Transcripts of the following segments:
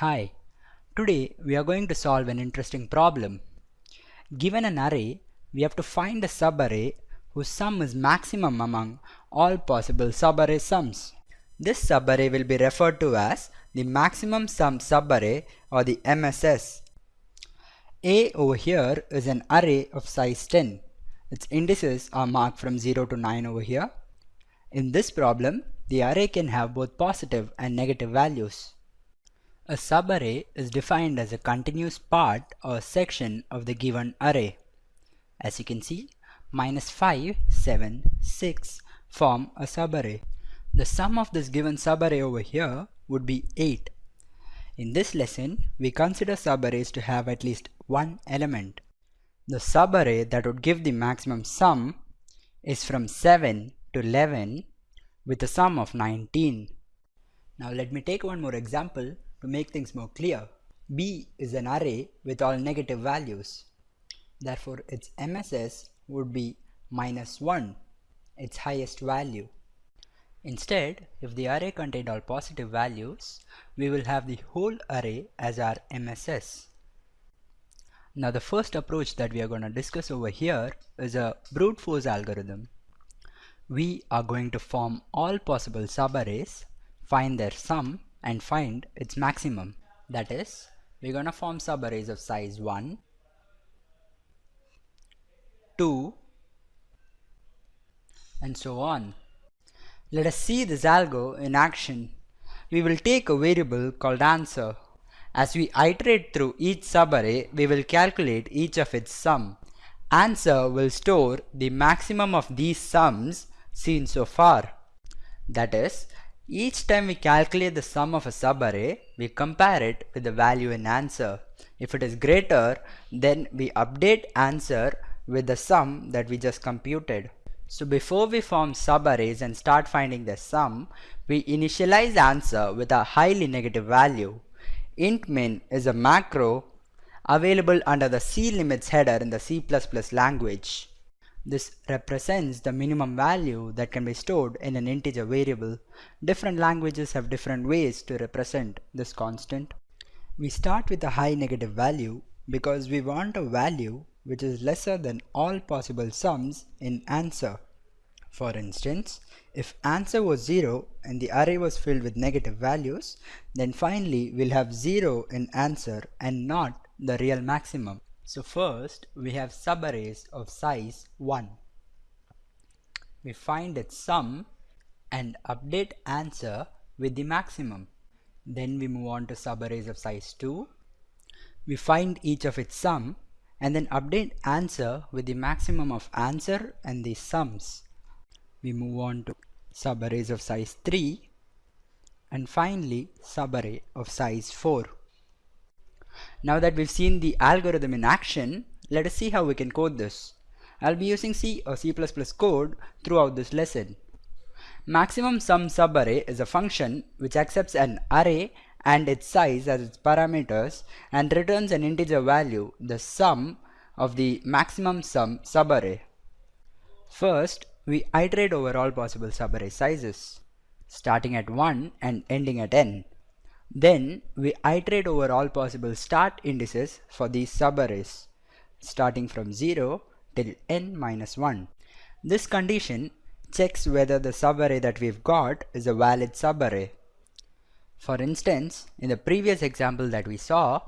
Hi, today we are going to solve an interesting problem. Given an array, we have to find a subarray whose sum is maximum among all possible subarray sums. This subarray will be referred to as the maximum sum subarray or the MSS. A over here is an array of size 10. Its indices are marked from 0 to 9 over here. In this problem, the array can have both positive and negative values. A subarray is defined as a continuous part or section of the given array. As you can see, minus 5, 7, 6 form a subarray. The sum of this given subarray over here would be 8. In this lesson, we consider subarrays to have at least one element. The subarray that would give the maximum sum is from 7 to 11 with a sum of 19. Now let me take one more example to make things more clear, B is an array with all negative values. Therefore, its MSS would be minus 1, its highest value. Instead, if the array contained all positive values, we will have the whole array as our MSS. Now the first approach that we are going to discuss over here is a brute force algorithm. We are going to form all possible subarrays, find their sum and find its maximum. That is, we're going to form subarrays of size 1, 2, and so on. Let us see this algo in action. We will take a variable called answer. As we iterate through each subarray, we will calculate each of its sum. Answer will store the maximum of these sums seen so far. That is, each time we calculate the sum of a subarray, we compare it with the value in answer. If it is greater, then we update answer with the sum that we just computed. So before we form subarrays and start finding the sum, we initialize answer with a highly negative value. int min is a macro available under the C limits header in the C++ language. This represents the minimum value that can be stored in an integer variable. Different languages have different ways to represent this constant. We start with a high negative value because we want a value which is lesser than all possible sums in answer. For instance, if answer was 0 and the array was filled with negative values, then finally we'll have 0 in answer and not the real maximum. So first we have subarrays of size 1. We find its sum and update answer with the maximum. Then we move on to subarrays of size 2. We find each of its sum and then update answer with the maximum of answer and the sums. We move on to subarrays of size 3 and finally subarray of size 4. Now that we've seen the algorithm in action, let us see how we can code this. I'll be using C or C++ code throughout this lesson. Maximum sum subarray is a function which accepts an array and its size as its parameters and returns an integer value, the sum of the maximum sum subarray. First, we iterate over all possible subarray sizes, starting at 1 and ending at n. Then we iterate over all possible start indices for these subarrays starting from 0 till n minus 1. This condition checks whether the subarray that we've got is a valid subarray. For instance, in the previous example that we saw,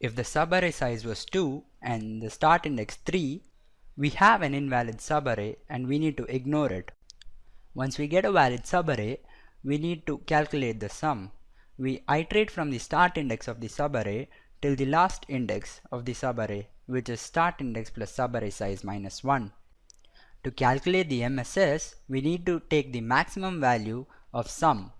if the subarray size was 2 and the start index 3, we have an invalid subarray and we need to ignore it. Once we get a valid subarray, we need to calculate the sum we iterate from the start index of the subarray till the last index of the subarray which is start index plus subarray size minus 1. To calculate the MSS, we need to take the maximum value of sum.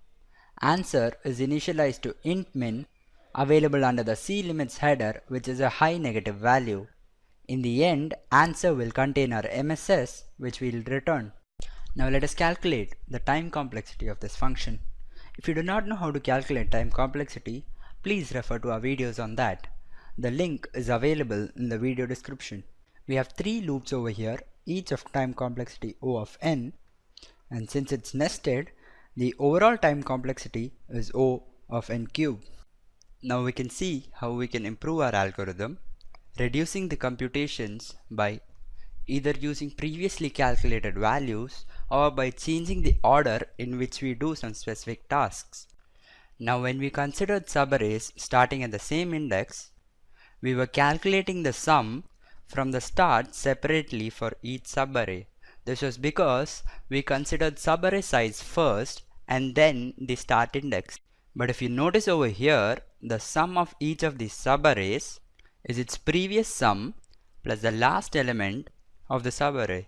Answer is initialized to int min available under the C limits header which is a high negative value. In the end, answer will contain our MSS which we will return. Now let us calculate the time complexity of this function. If you do not know how to calculate time complexity, please refer to our videos on that. The link is available in the video description. We have three loops over here, each of time complexity O of n, and since it's nested, the overall time complexity is O of n cube. Now we can see how we can improve our algorithm, reducing the computations by either using previously calculated values or by changing the order in which we do some specific tasks. Now when we considered subarrays starting at the same index, we were calculating the sum from the start separately for each subarray. This was because we considered subarray size first and then the start index. But if you notice over here, the sum of each of these subarrays is its previous sum plus the last element of the subarray.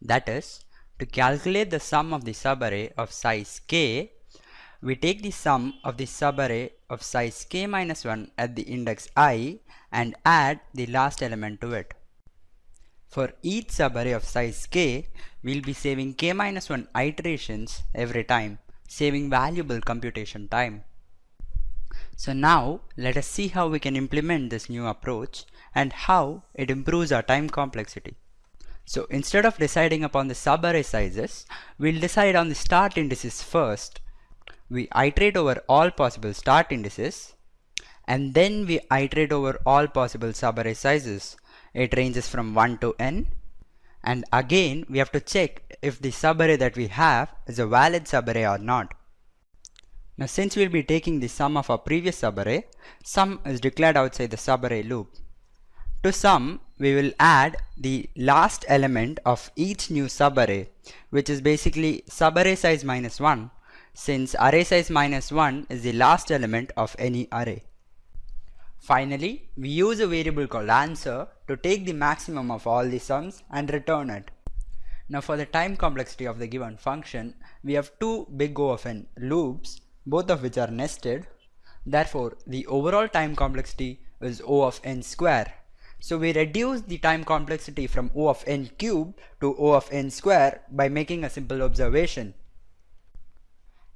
That is, to calculate the sum of the subarray of size k, we take the sum of the subarray of size k minus 1 at the index i and add the last element to it. For each subarray of size k, we'll be saving k minus 1 iterations every time, saving valuable computation time. So now let us see how we can implement this new approach and how it improves our time complexity. So instead of deciding upon the subarray sizes, we'll decide on the start indices first. We iterate over all possible start indices and then we iterate over all possible subarray sizes. It ranges from 1 to n and again we have to check if the subarray that we have is a valid subarray or not. Now since we'll be taking the sum of our previous subarray, sum is declared outside the subarray loop. To sum, we will add the last element of each new subarray, which is basically subarray size minus 1, since array size minus 1 is the last element of any array. Finally, we use a variable called answer to take the maximum of all the sums and return it. Now for the time complexity of the given function, we have two big O of n loops both of which are nested. Therefore, the overall time complexity is O of n square. So we reduce the time complexity from O of n cube to O of n square by making a simple observation.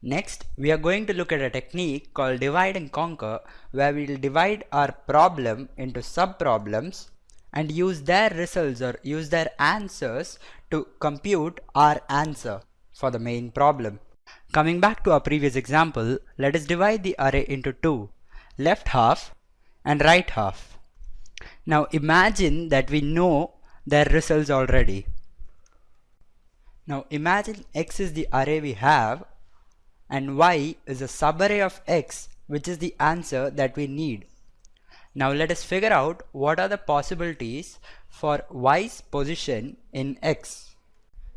Next, we are going to look at a technique called divide and conquer where we will divide our problem into sub-problems and use their results or use their answers to compute our answer for the main problem. Coming back to our previous example, let us divide the array into two, left half and right half. Now imagine that we know their results already. Now imagine x is the array we have and y is a subarray of x which is the answer that we need. Now let us figure out what are the possibilities for y's position in x.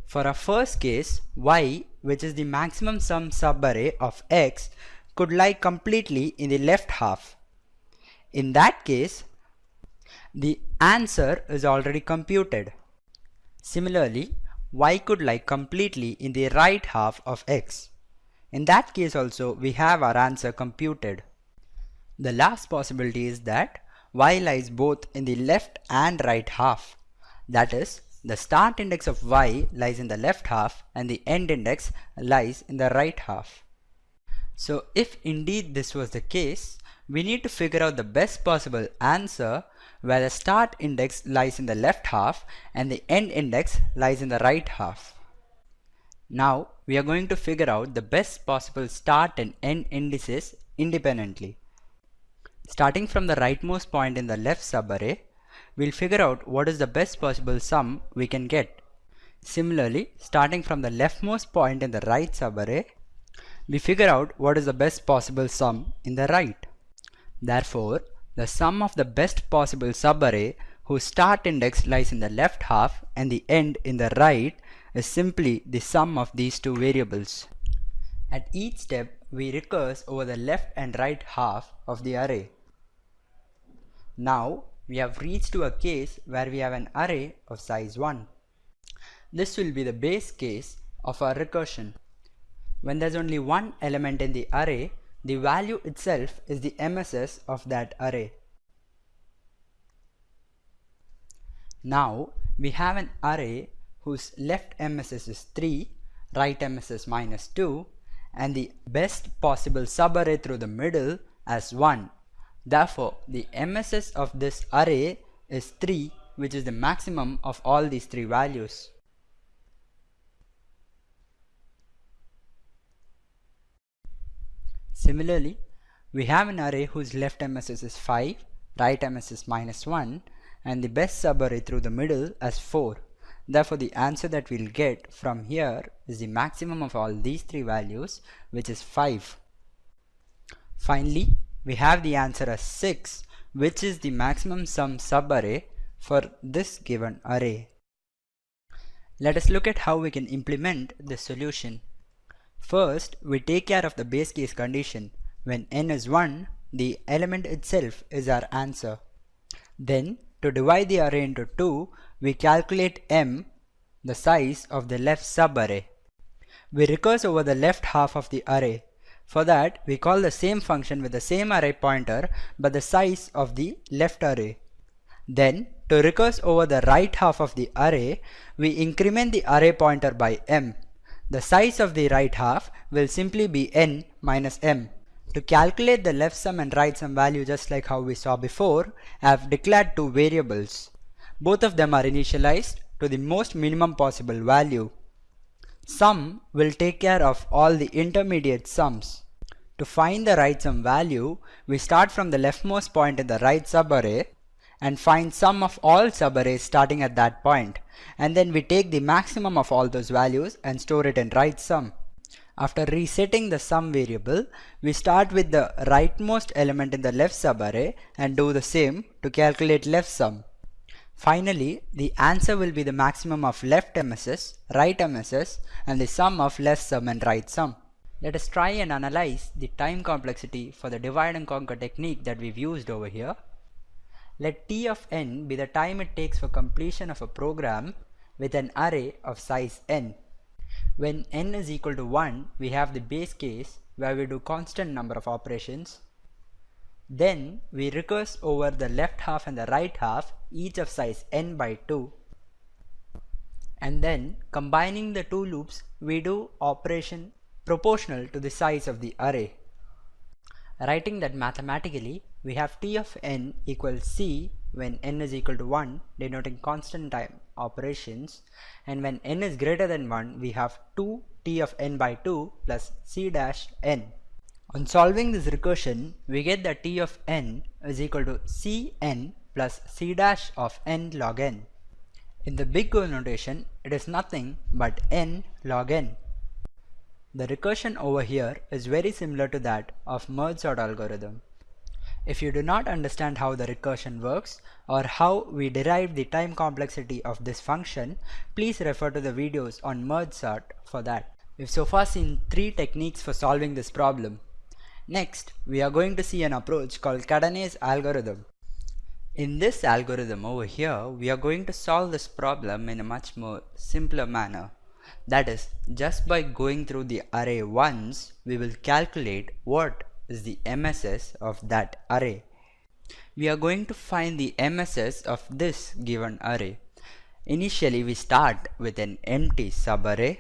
For our first case, y, which is the maximum sum subarray of x, could lie completely in the left half. In that case, the answer is already computed. Similarly, y could lie completely in the right half of x. In that case also, we have our answer computed. The last possibility is that y lies both in the left and right half. That is, the start index of y lies in the left half and the end index lies in the right half. So if indeed this was the case, we need to figure out the best possible answer where the start index lies in the left half and the end index lies in the right half. Now we are going to figure out the best possible start and end indices independently. Starting from the rightmost point in the left subarray, we'll figure out what is the best possible sum we can get. Similarly, starting from the leftmost point in the right subarray, we figure out what is the best possible sum in the right. Therefore, the sum of the best possible subarray whose start index lies in the left half and the end in the right is simply the sum of these two variables. At each step, we recurse over the left and right half of the array. Now, we have reached to a case where we have an array of size 1. This will be the base case of our recursion. When there's only one element in the array, the value itself is the MSS of that array. Now we have an array whose left MSS is 3, right MSS minus 2 and the best possible subarray through the middle as 1 Therefore, the MSS of this array is 3 which is the maximum of all these three values. Similarly, We have an array whose left MSS is 5, right MSS is minus 1 and the best subarray through the middle as 4. Therefore the answer that we'll get from here is the maximum of all these three values which is 5. Finally we have the answer as 6 which is the maximum sum subarray for this given array. Let us look at how we can implement this solution. First, we take care of the base case condition. When n is 1, the element itself is our answer. Then, to divide the array into 2, we calculate m, the size of the left subarray. We recurse over the left half of the array. For that, we call the same function with the same array pointer but the size of the left array. Then, to recurse over the right half of the array, we increment the array pointer by m. The size of the right half will simply be n minus m. To calculate the left sum and right sum value just like how we saw before, I have declared two variables. Both of them are initialized to the most minimum possible value. Sum will take care of all the intermediate sums. To find the right sum value, we start from the leftmost point in the right subarray and find sum of all subarrays starting at that point and then we take the maximum of all those values and store it in right sum. After resetting the sum variable, we start with the rightmost element in the left subarray and do the same to calculate left sum. Finally, the answer will be the maximum of left MSS, right MSS and the sum of left sum and right sum. Let us try and analyze the time complexity for the divide and conquer technique that we've used over here let t of n be the time it takes for completion of a program with an array of size n. When n is equal to 1, we have the base case where we do constant number of operations. Then we recurse over the left half and the right half each of size n by 2. And then combining the two loops we do operation proportional to the size of the array. Writing that mathematically we have t of n equals c when n is equal to 1 denoting constant time operations and when n is greater than 1 we have 2 t of n by 2 plus c dash n. On solving this recursion we get that t of n is equal to c n plus c dash of n log n. In the big O notation it is nothing but n log n. The recursion over here is very similar to that of merge sort algorithm. If you do not understand how the recursion works or how we derive the time complexity of this function, please refer to the videos on merge sort for that. We've so far seen three techniques for solving this problem. Next, we are going to see an approach called Kadane's algorithm. In this algorithm over here, we are going to solve this problem in a much more simpler manner. That is, just by going through the array once, we will calculate what is the MSS of that array. We are going to find the MSS of this given array. Initially we start with an empty subarray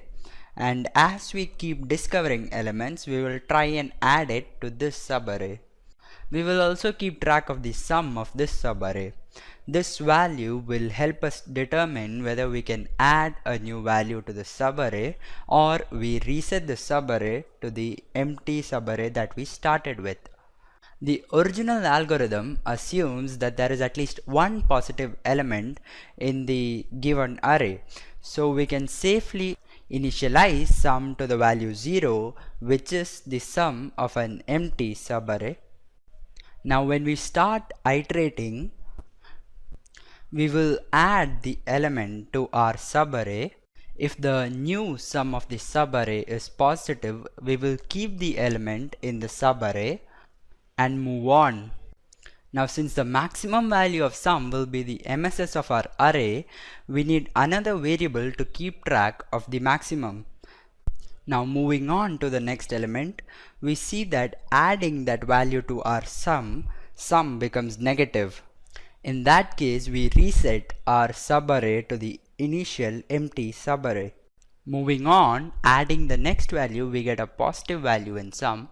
and as we keep discovering elements we will try and add it to this subarray. We will also keep track of the sum of this subarray. This value will help us determine whether we can add a new value to the subarray or we reset the subarray to the empty subarray that we started with. The original algorithm assumes that there is at least one positive element in the given array. So we can safely initialize sum to the value 0 which is the sum of an empty subarray. Now when we start iterating we will add the element to our subarray. If the new sum of the subarray is positive, we will keep the element in the subarray and move on. Now since the maximum value of sum will be the MSS of our array, we need another variable to keep track of the maximum. Now moving on to the next element, we see that adding that value to our sum, sum becomes negative. In that case, we reset our subarray to the initial empty subarray. Moving on, adding the next value, we get a positive value in sum.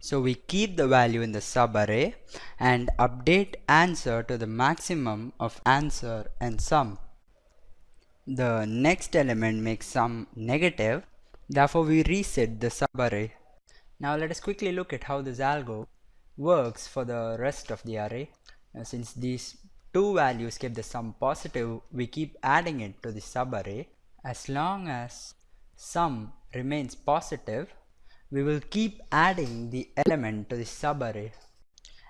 So we keep the value in the subarray and update answer to the maximum of answer and sum. The next element makes sum negative, therefore we reset the subarray. Now let us quickly look at how this algo works for the rest of the array. Now, since these two values keep the sum positive, we keep adding it to the subarray. As long as sum remains positive, we will keep adding the element to the subarray.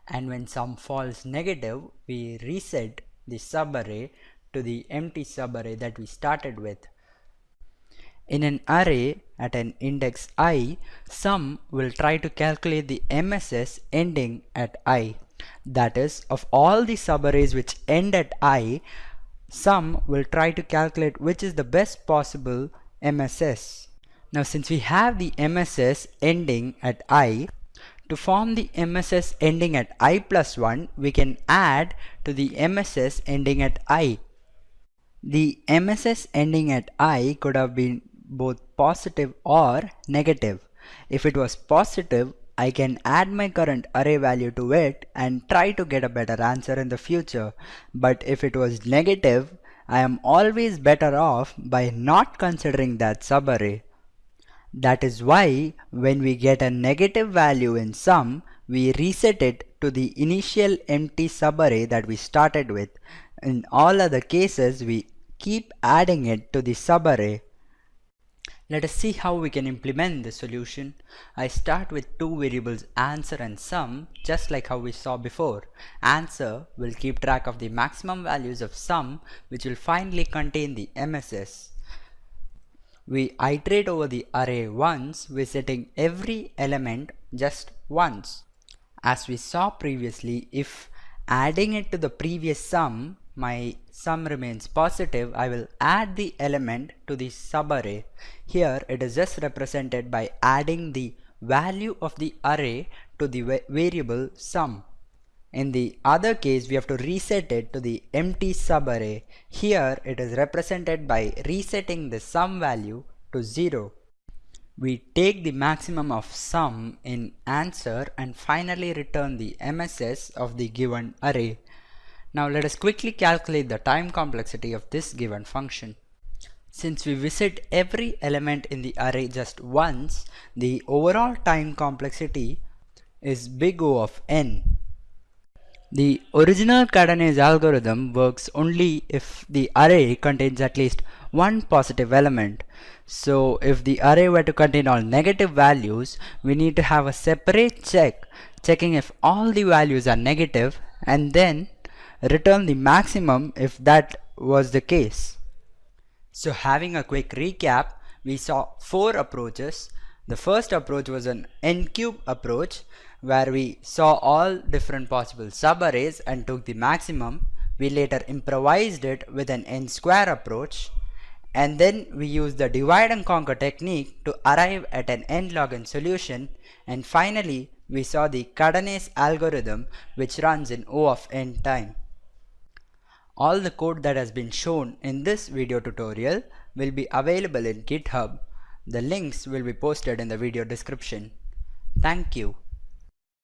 And when sum falls negative, we reset the subarray to the empty subarray that we started with. In an array at an index i, sum will try to calculate the MSS ending at i. That is, of all the subarrays which end at i, sum will try to calculate which is the best possible MSS. Now since we have the MSS ending at i, to form the MSS ending at i plus 1, we can add to the MSS ending at i. The MSS ending at i could have been both positive or negative. If it was positive, I can add my current array value to it and try to get a better answer in the future. But if it was negative, I am always better off by not considering that subarray. That is why when we get a negative value in sum, we reset it to the initial empty subarray that we started with. In all other cases, we keep adding it to the subarray let us see how we can implement the solution. I start with two variables answer and sum just like how we saw before. Answer will keep track of the maximum values of sum which will finally contain the MSS. We iterate over the array once visiting every element just once. As we saw previously if adding it to the previous sum my sum remains positive, I will add the element to the subarray. Here it is just represented by adding the value of the array to the variable sum. In the other case, we have to reset it to the empty subarray. Here it is represented by resetting the sum value to 0. We take the maximum of sum in answer and finally return the MSS of the given array. Now let us quickly calculate the time complexity of this given function. Since we visit every element in the array just once, the overall time complexity is big O of n. The original Kadane's algorithm works only if the array contains at least one positive element. So if the array were to contain all negative values, we need to have a separate check checking if all the values are negative and then return the maximum if that was the case. So having a quick recap, we saw four approaches. The first approach was an n-cube approach where we saw all different possible subarrays and took the maximum. We later improvised it with an n-square approach and then we used the divide and conquer technique to arrive at an n log n solution and finally we saw the Kadane's algorithm which runs in O of n time. All the code that has been shown in this video tutorial will be available in GitHub. The links will be posted in the video description. Thank you.